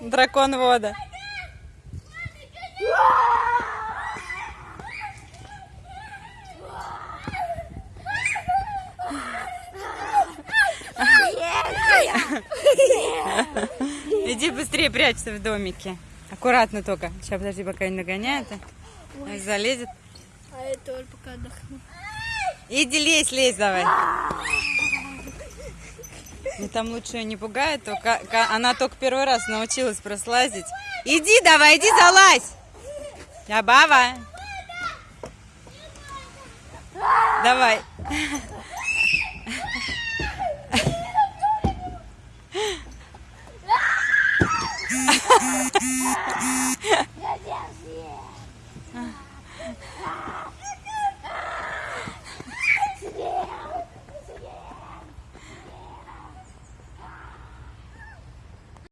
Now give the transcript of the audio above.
Дракон вода. Иди быстрее прячься в домике. Аккуратно только. Сейчас подожди, пока не нагоняет. а. Залезет. А тоже пока отдохну. Иди лезь, лезь давай. И там лучше ее не пугает, только она только первый раз научилась прослазить. Иди давай, иди залазь! А Забава! Давай! Я